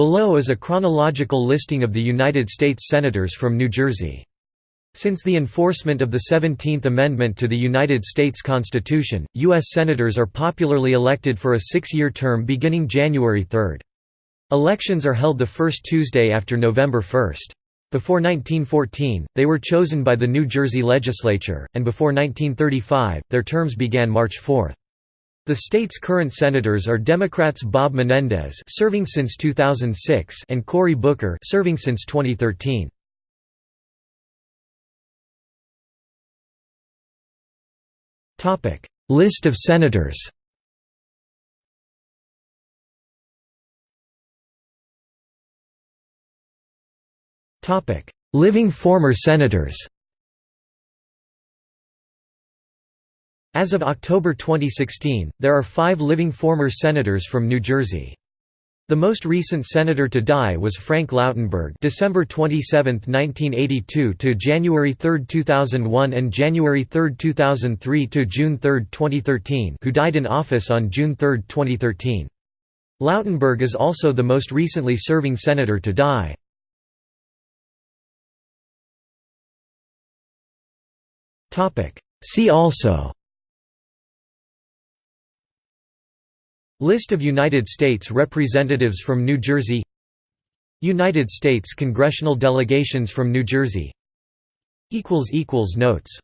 Below is a chronological listing of the United States Senators from New Jersey. Since the enforcement of the Seventeenth Amendment to the United States Constitution, U.S. Senators are popularly elected for a six-year term beginning January 3. Elections are held the first Tuesday after November 1. Before 1914, they were chosen by the New Jersey legislature, and before 1935, their terms began March 4. The state's current senators are Democrats Bob Menendez serving since 2006 and Cory Booker serving since 2013. Topic: List of senators. Topic: Living former senators. As of October 2016, there are five living former senators from New Jersey. The most recent senator to die was Frank Lautenberg December 27, 1982 to January 3, 2001 and January 3, 2003 to June 3, 2013 who died in office on June 3, 2013. Lautenberg is also the most recently serving senator to die. See also List of United States Representatives from New Jersey United States congressional delegations from New Jersey Notes